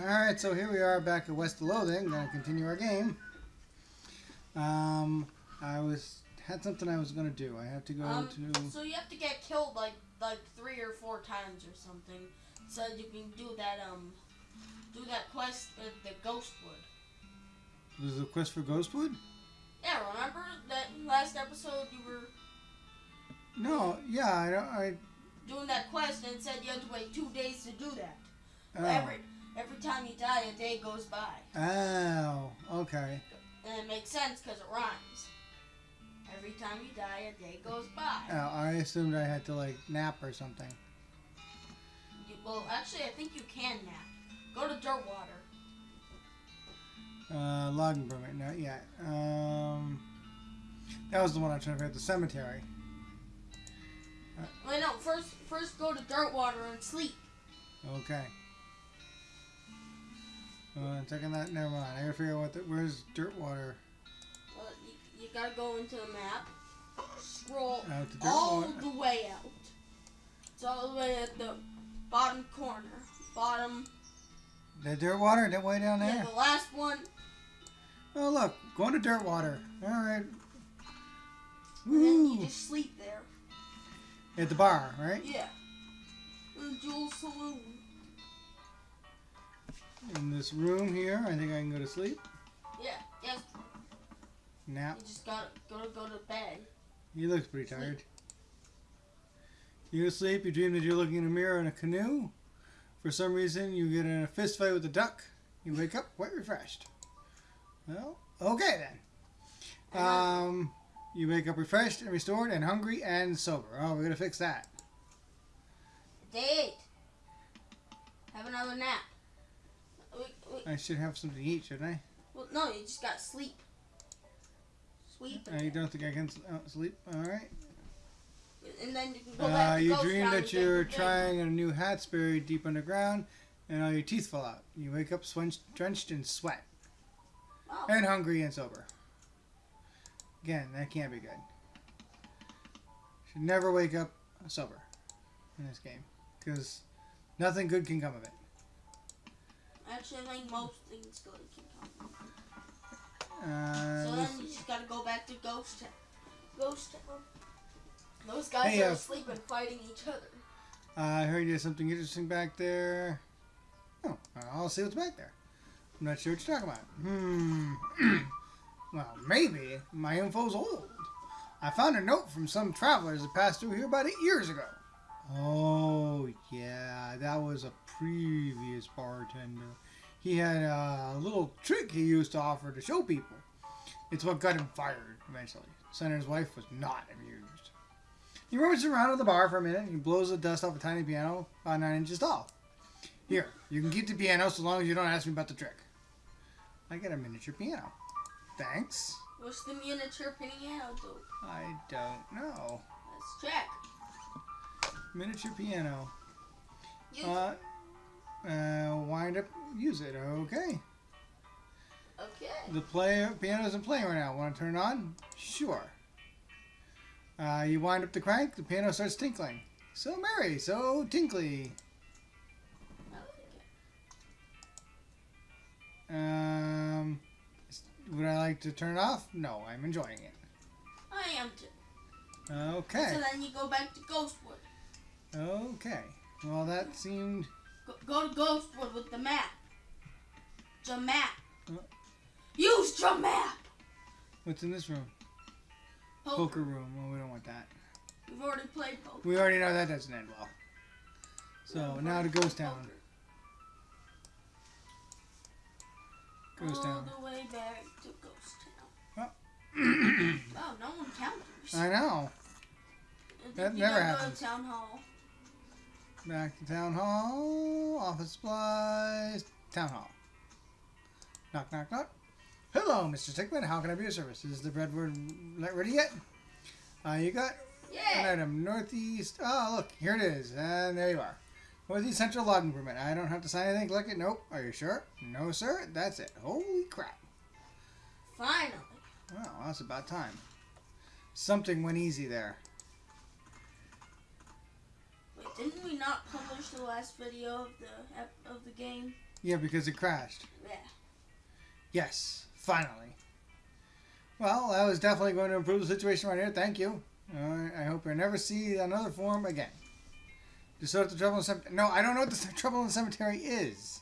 Alright, so here we are back at West Loathing. Gonna continue our game. Um, I was had something I was gonna do. I have to go Um, to. So you have to get killed like like three or four times or something, so you can do that um do that quest with the Ghostwood. There's a quest for Ghostwood? Yeah, remember that last episode you were No, yeah, I don't. I. doing that quest and said you had to wait two days to do that. Oh. Every every time you die, a day goes by, Oh, okay. and it makes sense because it rhymes. Every time you die, a day goes by. Oh, I assumed I had to like nap or something. You, well, actually, I think you can nap. Go to Dirtwater. Uh, logging permit, not yet. Um, that was the one I tried to out. The cemetery. Wait, no. First, first go to Dirtwater and sleep. Okay. Uh, checking that. Never mind. I gotta figure out what. The, where's Dirtwater? Uh, you, you gotta go into the map, scroll Out to all Dirtwater. the way out. It's all the way at the bottom corner. Bottom, The Dirtwater that way down yeah, there. the last one. Oh look, going to Dirtwater. All right. And then you Woo! just sleep there. At the bar, right? Yeah. In the Jewel Saloon. In this room here, I think I can go to sleep. Yeah, yes. Nap. You just gotta gotta go to bed. He looks pretty tired. You go sleep, you dream that you're looking in a mirror in a canoe. For some reason, you get in a fist fight with a duck. You wake up quite refreshed. Well, okay then. Um, you wake up refreshed and restored and hungry and sober. Oh, we're gonna fix that. Day eight. Have another nap. I should have something to eat, shouldn't I? Well, no, you just gotta sleep. Sleep. I don't think I can uh, sleep. All right. And then you can go back Uh, you dream that you're trying a new hat's buried deep underground, and all your teeth fall out. You wake up drenched in sweat. Oh, and hungry and sober. Again, that can't be good. Should never wake up sober in this game because nothing good can come of it. Actually, I think most things good can come. Uh, So then you just gotta go back to Ghost Town. Ghost Town. Those guys Hey, are uh, asleep and fighting each other. I heard there's something interesting back there. Oh, I'll see what's back there. I'm not sure what you're talking about. Hmm. well, maybe my info's old. I found a note from some travelers that passed through here about eight years ago. Oh, yeah, that was a previous bartender. He had a little trick he used to offer to show people. It's what got him fired eventually. Senator's wife was not amused. He rummages around at the bar for a minute and he blows the dust off a tiny piano about nine inches tall. Here, you can keep the piano so long as you don't ask me about the trick. I get a miniature piano. Thanks. What's the miniature piano do? I don't know. Let's check. Miniature piano. Use Uh, uh, wind up, use it. Okay. Okay. The player piano isn't playing right now. Want to turn it on? Sure. Uh, you wind up the crank, the piano starts tinkling. So merry, so tinkly. I like it. Um, would I like to turn it off? No, I'm enjoying it. I am too. Okay. So then you go back to Ghostwood. Okay. Well, that seemed. Go, go to Ghostwood with the map. The map. Uh. Use the map. What's in this room? Poker. Poker room. Well, we don't want that. We've already played poker. We already know that doesn't end well. So We've now to Ghost Town. poker. Ghost All Town. the way back to Ghost Town. Oh. Oh, no one counters. I know. That never go to happens. Town hall. Back to town hall. Office supplies. Town hall. Knock, knock, knock. Hello, Mr. Stickman. How can I be of service? Is the breadboard ready yet? Uh, you got an item northeast. Oh, look, here it is, and there you are. Northeast Central Logging Permit. I don't have to sign anything. Click it. Nope. Are you sure? No, sir. That's it. Holy crap! Finally. Well, that's about time. Something went easy there. Didn't we not publish the last video of the of the game? Yeah, because it crashed. Yeah. Yes, finally. Well, that was definitely going to improve the situation right here. Thank you. Uh, I hope I never see another form again. Just so the trouble in cemetery. No, I don't know what the trouble in the cemetery is.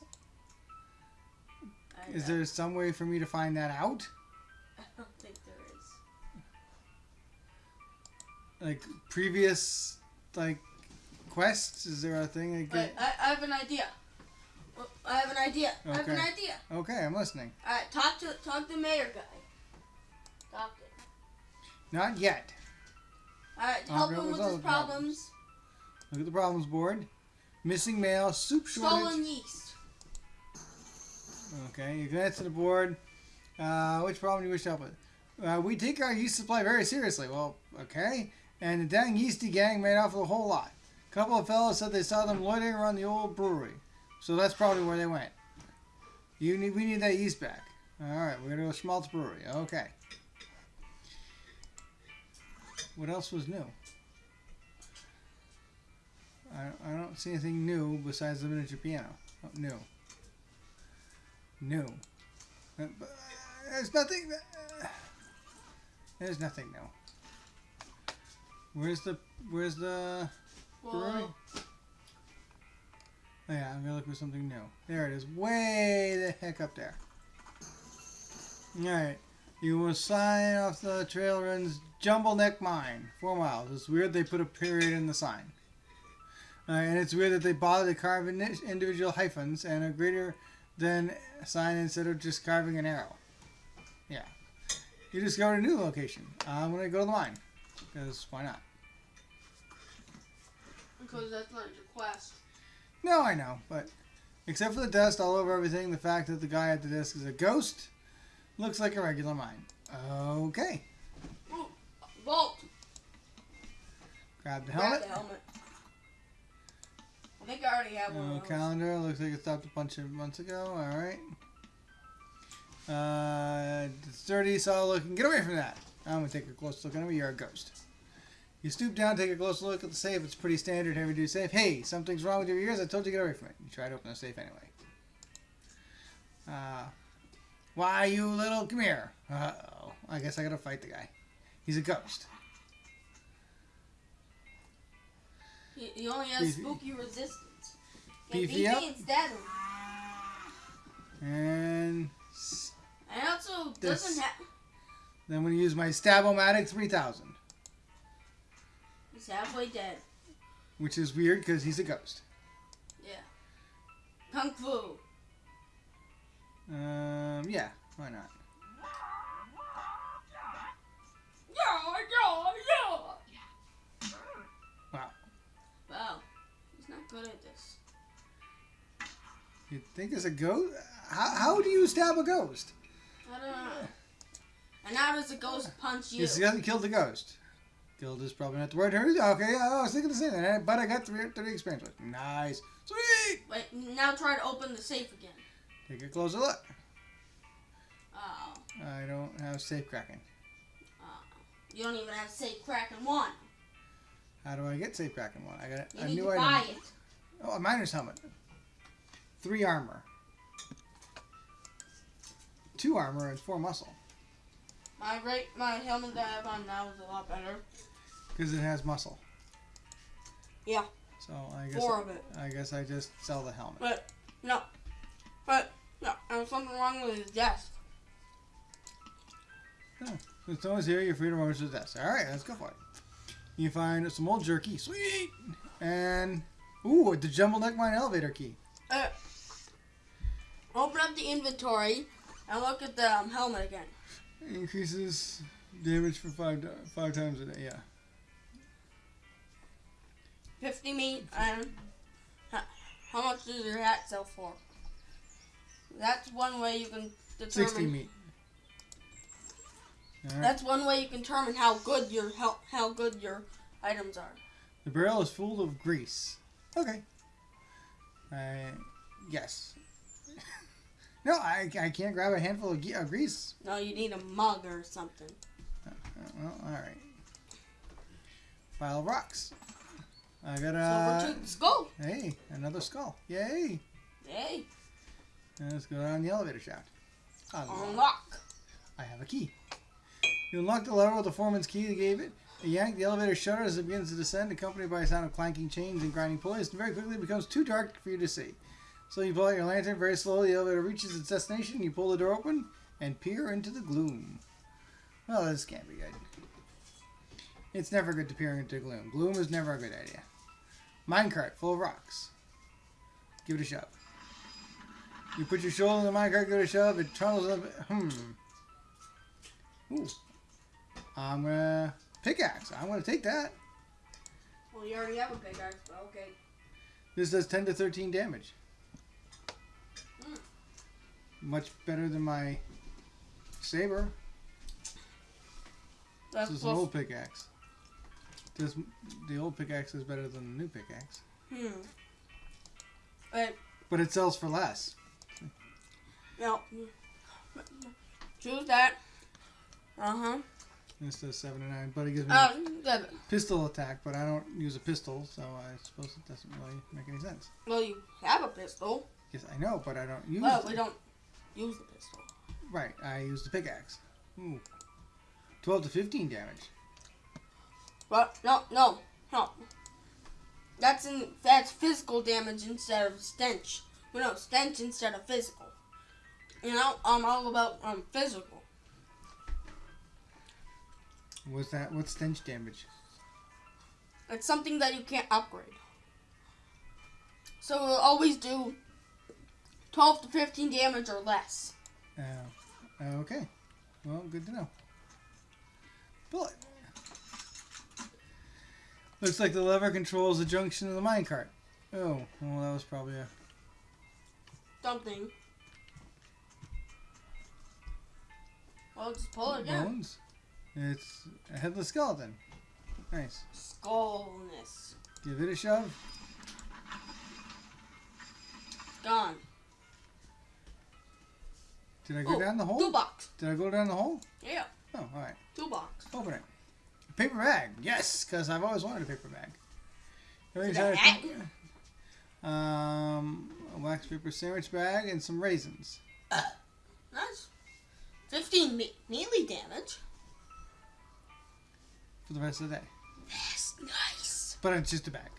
Is there some way for me to find that out? I don't think there is. Like previous, like quests? Is there a thing? I Wait, get? I, I have an idea. I have an idea. I have an idea. Okay, I'm listening. All right, talk to talk to the mayor guy. Talk to. him. Not yet. All right, help him with his those problems. Look at the problems board. Missing mail, soup shortage. Stolen yeast. Okay, you glance to the board. Uh, which problem do you wish to help with? Uh, we take our yeast supply very seriously. Well, okay. And the dang yeasty gang made off with a whole lot. A couple of fellows said they saw them loitering around the old brewery. So that's probably where they went. You need, we need that yeast back. All right, we're gonna go to Schmaltz Brewery. Okay. What else was new? I, I don't see anything new besides the miniature piano. Oh, new. New. Uh, uh, There's nothing. uh, There's nothing new. Where's the Where's the Whoa. Oh, yeah, I'm gonna look for something new. There it is, way the heck up there. All right, you will sign off the trail runs Jumble Neck Mine, four miles. It's weird they put a period in the sign. Uh, and it's weird that they bother to carve individual hyphens and a greater than sign instead of just carving an arrow. Yeah. You discovered a new location. I'm gonna go to the mine, because why not? Because that's not your quest. No, I know, but except for the dust all over everything, the fact that the guy at the desk is a ghost looks like a regular mine. Okay. Ooh, Vault. Grab the helmet. Grab the helmet. I think I already have one Oh, of calendar. Looks like it stopped a bunch of months ago. All right. Uh, it's dirty, solid looking. Get away from that. I'm gonna take a close look at him. You're a ghost. You stoop down, take a close look at the safe. It's pretty standard heavy duty safe. Hey, something's wrong with your ears. I told you to get away from it. You try to open the safe anyway. Uh, why you little? Come here. Uh oh. I guess I gotta fight the guy. He's a ghost. He, he only has Beefy. spooky resistance. Get Beefy and stab him. And And also doesn't have. then I'm gonna use my Stab-O-Matic 3000. Halfway dead. which is weird because he's a ghost. Yeah. Kung Fu. Um, yeah, why not? Yeah, yeah, yeah. Wow. Wow. He's not good at this. You think it's a ghost? How, how do you stab a ghost? I don't know. And how does a ghost punch you? Yes, he hasn't killed the ghost. Killed is probably not the word. here. Okay, I was thinking the same thing, but I got three, three experience with. it. Nice, sweet. Wait, now try to open the safe again. Take a closer look. Oh, I don't have safe cracking. oh. You don't even have safe cracking one. How do I get safe cracking one? I got You a need new to item. buy it. Oh, a miner's helmet. Three armor. Two armor and four muscle. My right, my helmet that I have on now is a lot better. Because it has muscle. Yeah. So I guess Four of it. I guess I just sell the helmet. But no, but no, there's something wrong with his desk. No one's here, you're free to rummage the desk. All right, let's go for it. You find some old jerky, sweet, and ooh, the jumble neck mine elevator key. Uh, open up the inventory and look at the um, helmet again. Increases damage for five five times a day. Yeah. 50 meat and how, much does your hat sell for? That's one way you can determine. Sixty meat. Right. That's one way you can determine how good your how, how good your items are. The barrel is full of grease. Okay. I yes. no, I, I can't grab a handful of, ge- of grease. No, you need a mug or something. Uh, well, all right. Pile of rocks. I got a skull. hey another skull. Yay! Yay. And let's go down the elevator shaft. Unlock. Unlock. I have a key. You unlock the lever with the foreman's key they gave it. You yank the elevator shutter as it begins to descend, accompanied by a sound of clanking chains and grinding pulleys, and very quickly it becomes too dark for you to see. So you pull out your lantern very slowly, the elevator reaches its destination, you pull the door open, and peer into the gloom. Well, this can't be good. It's never good to peer into gloom. Gloom is never a good idea. Minecart full of rocks. Give it a shove. You put your shoulder in the minecart, give it a shove, it trundles up. Hmm. Ooh. I'm gonna pickaxe. I'm gonna take that. Well, you already have a pickaxe, but okay. This does 10 to 13 damage. Hmm. Much better than my saber. That's This is an old pickaxe. This the old pickaxe is better than the new pickaxe, Hmm. Wait, but it sells for less. no. Choose that. Uh huh. Seven and nine, but it gives me seven. pistol attack. But I don't use a pistol, so I suppose it doesn't really make any sense. Well, you have a pistol. Yes, I know, but I don't use. Well, it. we don't use the pistol. Right, I use the pickaxe. Ooh. 12 to 15 damage. But no, no, no. That's in that's physical damage instead of stench. Well, no, stench instead of physical. You know, I'm all about um physical. What's that? What's stench damage? It's something that you can't upgrade. So we'll always do 12 to 15 damage or less. Oh, okay. Well, good to know. Bullet. Looks like the lever controls the junction of the minecart. Oh, well, that was probably a. Something. Well, just pull it again. Bones. It's a headless skeleton. Nice. Skullness. Give it a shove. Gone. Did I go down the hole? Toolbox. Did I go down the hole? Yeah, Oh, all right. toolbox. Open it. Paper bag. Yes, because I've always wanted a paper bag. Everything's Is it a Um, a wax paper sandwich bag and some raisins. Nice. 15 me- melee damage. for the rest of the day. Yes, nice. But it's just a bag.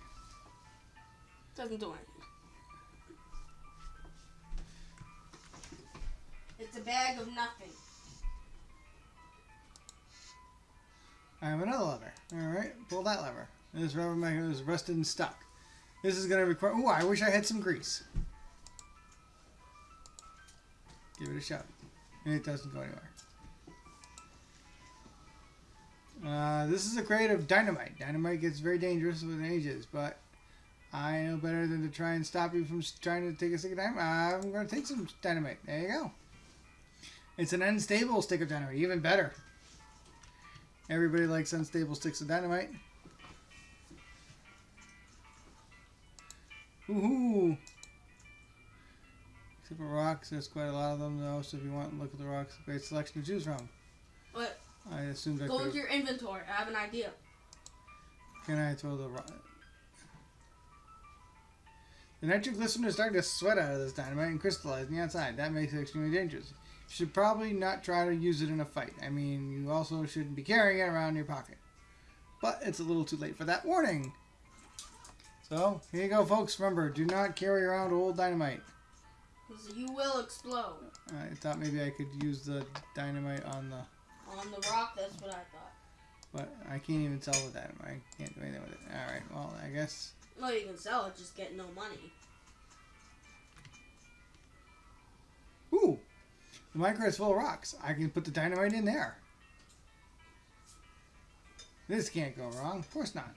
Doesn't do anything. It's a bag of nothing. I have another lever. All right, pull that lever. This rubber magnet is rusted and stuck. This is going to require. Oh, I wish I had some grease. Give it a shot. And it doesn't go anywhere. Uh, this is a crate of dynamite. Dynamite gets very dangerous with ages, but I know better than to try and stop you from trying to take a stick of dynamite. I'm going to take some dynamite. There you go. It's an unstable stick of dynamite. Even better. Everybody likes unstable sticks of dynamite. Woohoo! Except for rocks, there's quite a lot of them though, so if you want to look at the rocks, great selection to choose from. What? I assumed I go into your inventory. I have an idea. Can I throw the rock? The nitroglycerin is starting to sweat out of this dynamite and crystallize on the outside. That makes it extremely dangerous. Should probably not try to use it in a fight. I mean, you also shouldn't be carrying it around in your pocket. But it's a little too late for that warning. So, here you go, folks. Remember, do not carry around old dynamite. 'Cause you will explode. I thought maybe I could use the dynamite on the... On the rock, that's what I thought. But I can't even sell the dynamite. I can't do anything with it. Alright, well, I guess... Well, you can sell it, just get no money. Ooh! The micro is full of rocks. I can put the dynamite in there. This can't go wrong. Of course not.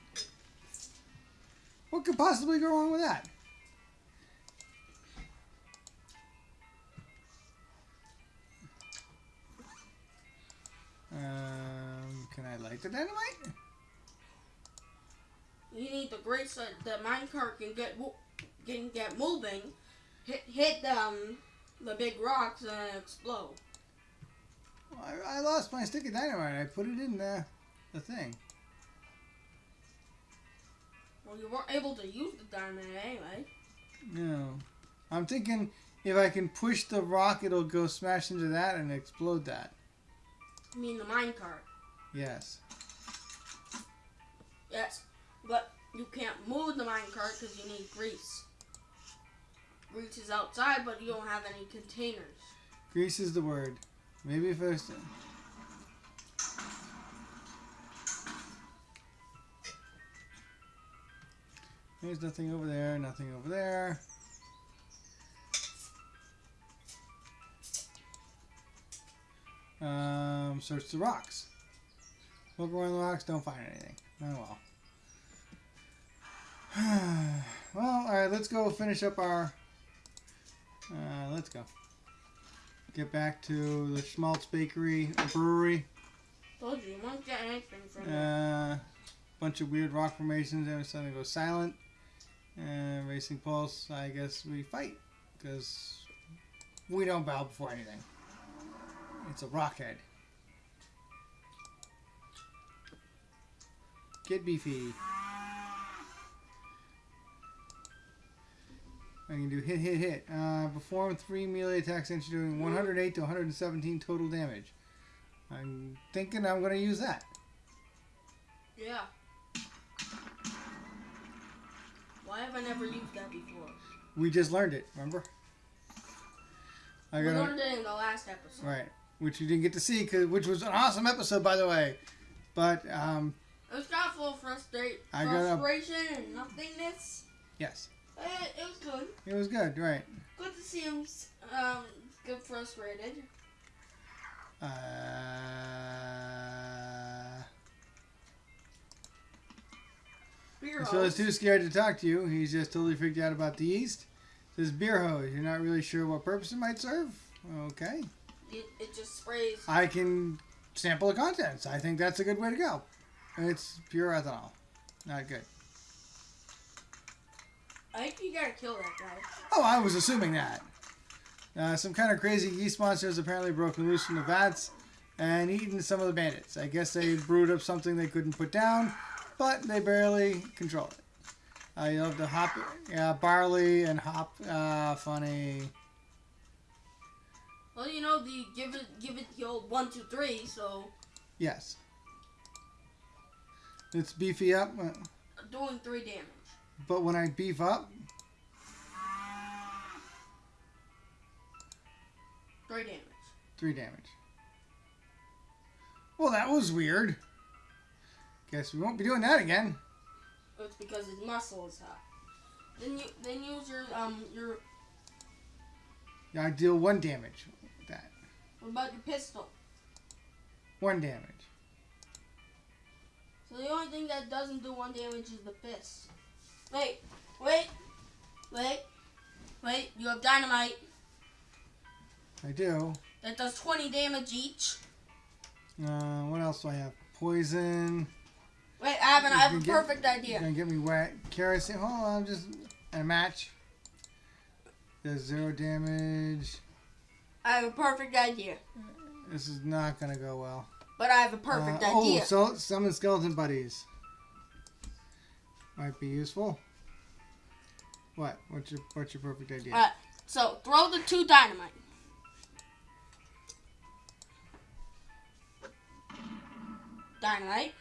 What could possibly go wrong with that? Um, can I light the dynamite? You need the grace that the minecart can get can get moving. Hit hit um the big rocks and explode. I, I lost my sticky dynamite. I put it in the, the thing. Well, you weren't able to use the dynamite anyway. No. I'm thinking if I can push the rock, it'll go smash into that and explode that. I mean the minecart. Yes. Yes, but you can't move the minecart because you need grease. Grease is outside, but you don't have any containers. Grease is the word. Maybe I. There's nothing over there, nothing over there. Um, search the rocks. Look around the rocks, don't find anything. Oh well. well, alright, let's go finish up our. Uh, let's go. Get back to the Schmaltz Bakery, or brewery. Told you, you won't get anything from. Uh, bunch of weird rock formations. Every sudden it goes silent. And Racing Pulse, I guess we fight. Because we don't bow before anything. It's a rockhead. Get beefy. I can do hit, hit, hit. Uh, perform three melee attacks and you're doing 108 to 117 total damage. I'm thinking I'm going to use that. Yeah. Why have I never used that before? We just learned it, remember? I We got learned it in the last episode. right, which you didn't get to see, cause, which was an awesome episode, by the way. But um, It was kind of full of frustra- got frustration and nothingness. yes, Eh, it was good. it was good, right? Good to see him um, get frustrated. Uh, Beer so he's too scared to talk to you. He's just totally freaked out about the yeast. Says beer hose. You're not really sure what purpose it might serve. Okay, It, it just sprays. I can sample the contents. I think that's a good way to go. It's pure ethanol. Not good. I think you gotta kill that guy. Oh, I was assuming that. Uh, some kind of crazy yeast monsters apparently broken loose from the vats and eaten some of the bandits. I guess they brewed up something they couldn't put down, but they barely control it. Uh, you love the hop, yeah, barley and hop. Uh, funny. Well, you know the give it give it the old one two three. So Yes. It's beefy up, uh, doing three damage. But when I beef up, Three damage. three damage. Well, that was weird. Guess we won't be doing that again. It's because his muscle is hot. Then you then use your um your I deal one damage with that. what about your pistol? One damage. So the only thing that doesn't do one damage is the fist. Wait, wait, wait, wait. You have dynamite I do. that does twenty damage each. Uh, what else do I have? Poison. Wait, I have an, I have a get- perfect You're idea. gonna get me wet. Kerosene. Hold on, I'm just and a match. Does zero damage. I have a perfect idea. This is not gonna go well. But I have a perfect Uh, idea. Oh, so summon skeleton buddies. Might be useful. What? What's your What's your perfect idea? Alright, so throw the two dynamite. Dynamite.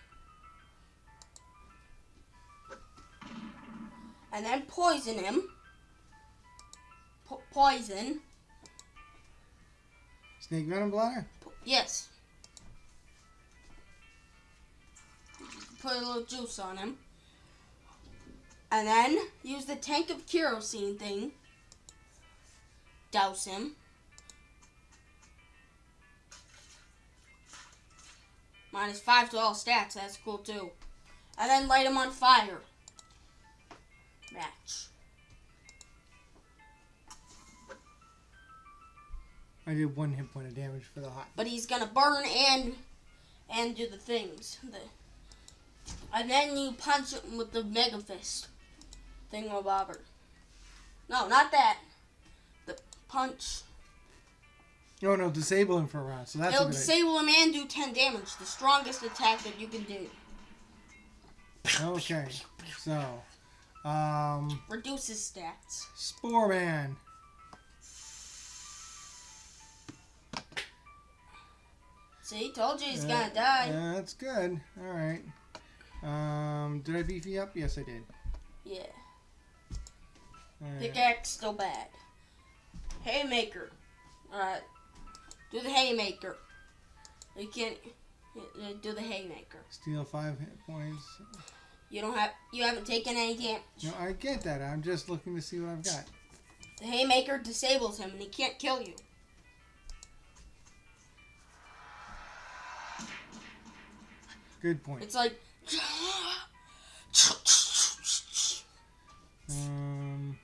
And then poison him. Po- poison. Snake venom bladder. Po- yes. Put a little juice on him. And then use the tank of kerosene thing. Douse him. Minus five to all stats, that's cool too. And then light him on fire. Match. I did one hit point of damage for the hot. But he's gonna burn and and do the things. The, and then you punch him with the mega fist thingamabobber. No, not that. The punch. Oh no, disable him for a round. So that's It'll disable idea. him and do 10 damage. The strongest attack that you can do. Okay, so. Um, Reduces stats. Spore Man. See, told you he's uh, gonna die. Yeah, that's good. Alright. Um, did I beef you up? Yes, I did. Yeah. Right. Pickaxe still bad. Haymaker. Alright. Do the haymaker. You can't uh, do the haymaker. Steal five hit points. You don't have you haven't taken any damage. No, I get that. I'm just looking to see what I've got. The haymaker disables him and he can't kill you. Good point. It's like Um,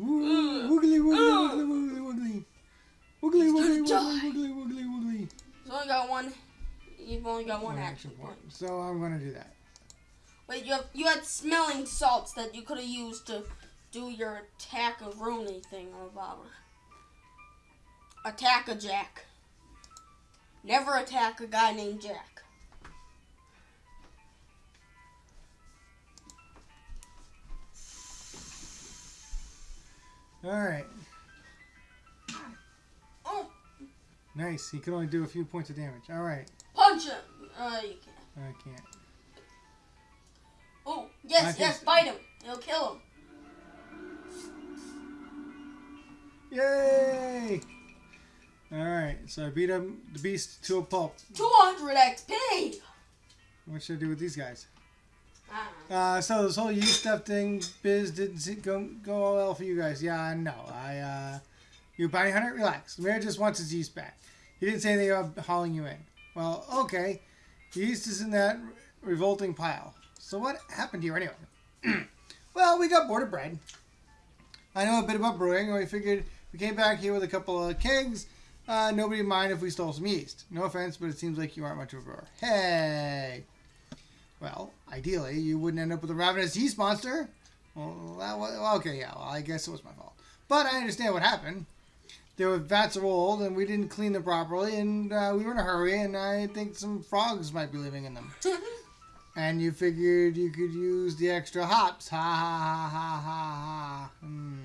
woogly, woogly, woogly, woogly. Woogly, He's woogly, gonna woogly, woogly, woogly, woogly. He's only got one you've only got one One action point. So I'm gonna do that. Wait, you have you had smelling salts that you could have used to do your attack of Rooney thing or whatever. Attack a Jack. Never attack a guy named Jack. All right. Oh, Nice. He can only do a few points of damage. All right. punch him. Uh, you can't. I can't. Oh, yes, can yes, bite him. It'll kill him. Yay! All right. So I beat him, the beast, to a pulp. 200 XP. What should I do with these guys? Uh, so this whole yeast stuff thing, biz didn't see, go go well for you guys. Yeah, know. I uh, you bounty hunter, relax. The mayor just wants his yeast back. He didn't say anything about hauling you in. Well, okay. The yeast is in that revolting pile. So what happened here anyway? well, we got bored of bread. I know a bit about brewing, and we figured we came back here with a couple of kegs. Uh, nobody mind if we stole some yeast. No offense, but it seems like you aren't much of a brewer. Hey. Well, ideally, you wouldn't end up with a ravenous yeast monster. Well, that was, okay, yeah, well, I guess it was my fault. But I understand what happened. There were vats of old, and we didn't clean them properly, and uh, we were in a hurry, and I think some frogs might be living in them. And you figured you could use the extra hops. Ha ha ha ha ha ha. Hmm.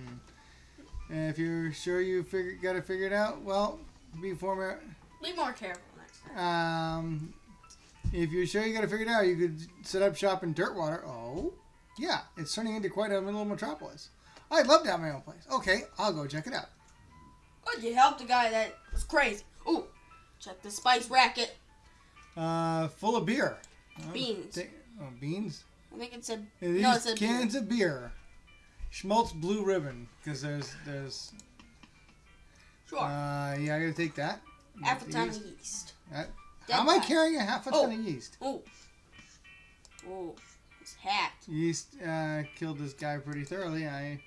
If you're sure you figure, got to figure it figured out, well, be former. Be more careful next time. Um, if you're sure you got to figure it figured out, you could set up shop in Dirtwater. Oh, yeah, it's turning into quite a little metropolis. I'd love to have my own place. Okay, I'll go check it out. Oh, you helped a guy that was crazy. Ooh, check the spice racket. Uh, full of beer. Oh, Beans. oh, beans. I think it said. These no, it said cans of beer. Schmaltz Blue Ribbon, because there's there's. Sure. Uh, yeah, I gotta take that. A The yeast. yeast. That- Dead How am I carrying a half a Oh. ton of yeast? Oh. Ooh. His hat. Yeast uh, killed this guy pretty thoroughly. I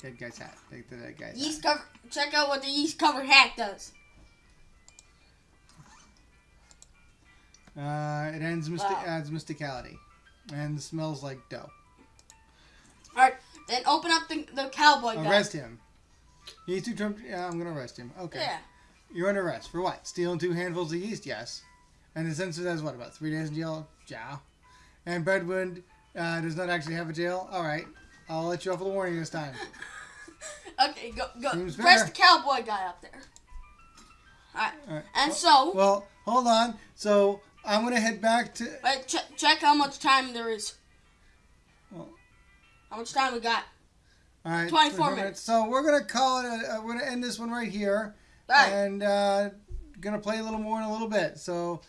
dead guy's hat. Take the dead guy's Yeast hat. cover. Check out what the yeast covered hat does. Uh, it ends mystic, Wow. adds mysticality, and smells like dough. All right. Then open up the, the cowboy guy. Arrest him. He's too drunk. Yeah, I'm gonna arrest him. Okay. Yeah. You're under arrest for what? Stealing two handfuls of yeast? Yes. And the censor says what? About three days in jail? Yeah. And Bedwind uh, does not actually have a jail? All right. I'll let you off with a warning this time. Okay, go go. Seems Press fair. the cowboy guy up there. All right. All right. And well, so, well, hold on. So I'm gonna head back to. wait, check check how much time there is. Well- how much time we got? All right. 24 minutes. So we're gonna call it. A, uh, we're gonna end this one right here, And uh, gonna play a little more in a little bit. So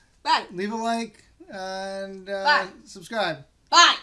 leave a like and uh, Bye. subscribe. Bye.